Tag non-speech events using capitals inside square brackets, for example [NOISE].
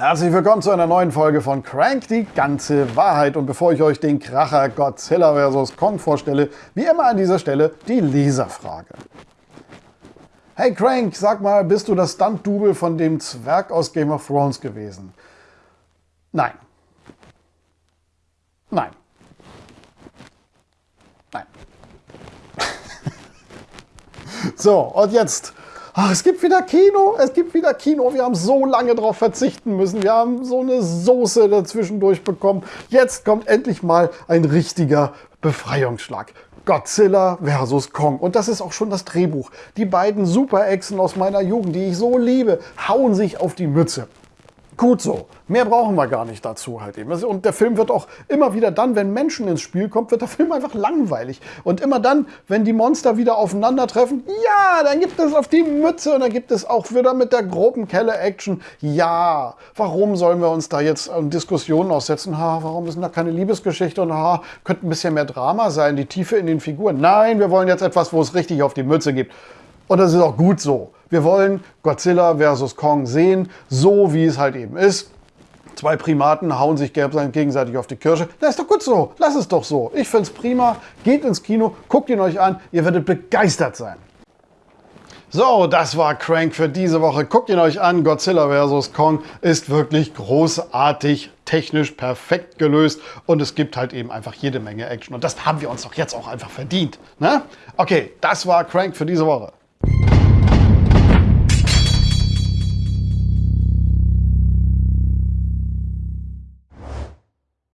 Herzlich willkommen zu einer neuen Folge von Crank, die ganze Wahrheit. Und bevor ich euch den Kracher Godzilla vs. Kong vorstelle, wie immer an dieser Stelle die Leserfrage. Hey Crank, sag mal, bist du das Stunt-Double von dem Zwerg aus Game of Thrones gewesen? Nein. Nein. Nein. [LAUGHS] so, und jetzt Ach, es gibt wieder Kino, es gibt wieder Kino. Wir haben so lange darauf verzichten müssen. Wir haben so eine Soße dazwischendurch bekommen. Jetzt kommt endlich mal ein richtiger Befreiungsschlag. Godzilla vs. Kong. Und das ist auch schon das Drehbuch. Die beiden Super-Echsen aus meiner Jugend, die ich so liebe, hauen sich auf die Mütze. Gut so. Mehr brauchen wir gar nicht dazu halt eben. Und der Film wird auch immer wieder dann, wenn Menschen ins Spiel kommen, wird der [LAUGHS] Film einfach langweilig. Und immer dann, wenn die Monster wieder aufeinandertreffen, ja, dann gibt es auf die Mütze und dann gibt es auch wieder mit der groben Kelle-Action. Ja, warum sollen wir uns da jetzt an Diskussionen aussetzen? Ha, warum ist denn da keine Liebesgeschichte? Und ha, könnte ein bisschen mehr Drama sein, die Tiefe in den Figuren. Nein, wir wollen jetzt etwas, wo es richtig auf die Mütze gibt. Und das ist auch gut so. Wir wollen Godzilla vs. Kong sehen, so wie es halt eben ist. Zwei Primaten hauen sich gegenseitig auf die Kirsche. Das ist doch gut so. Lass es doch so. Ich finde es prima. Geht ins Kino, guckt ihn euch an. Ihr werdet begeistert sein. So, das war Crank für diese Woche. Guckt ihn euch an. Godzilla vs. Kong ist wirklich großartig, technisch perfekt gelöst und es gibt halt eben einfach jede Menge Action. Und das haben wir uns doch jetzt auch einfach verdient. Ne? Okay, das war Crank für diese Woche.